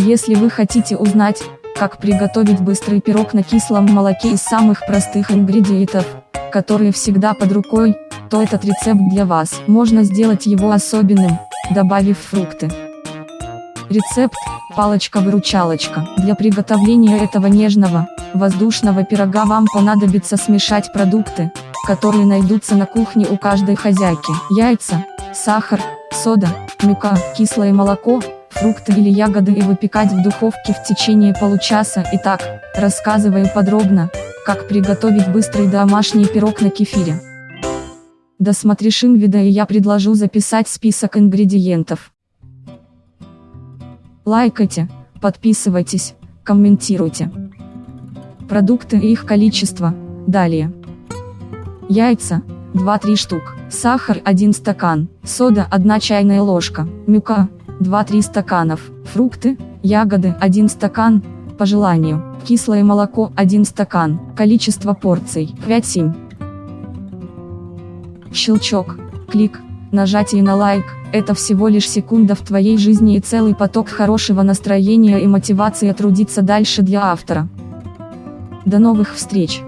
Если вы хотите узнать, как приготовить быстрый пирог на кислом молоке из самых простых ингредиентов, которые всегда под рукой, то этот рецепт для вас. Можно сделать его особенным, добавив фрукты. Рецепт – палочка-выручалочка. Для приготовления этого нежного, воздушного пирога вам понадобится смешать продукты, которые найдутся на кухне у каждой хозяйки. Яйца, сахар, сода, мука, кислое молоко, фрукты или ягоды и выпекать в духовке в течение получаса. Итак, рассказываю подробно, как приготовить быстрый домашний пирог на кефире. Досмотришь видео и я предложу записать список ингредиентов. Лайкайте, подписывайтесь, комментируйте. Продукты и их количество, далее. Яйца, 2-3 штук, сахар 1 стакан, сода 1 чайная ложка, мука, 2-3 стаканов, фрукты, ягоды 1 стакан, по желанию, кислое молоко 1 стакан, количество порций 5-7. Щелчок, клик, нажатие на лайк, это всего лишь секунда в твоей жизни и целый поток хорошего настроения и мотивации трудиться дальше для автора. До новых встреч!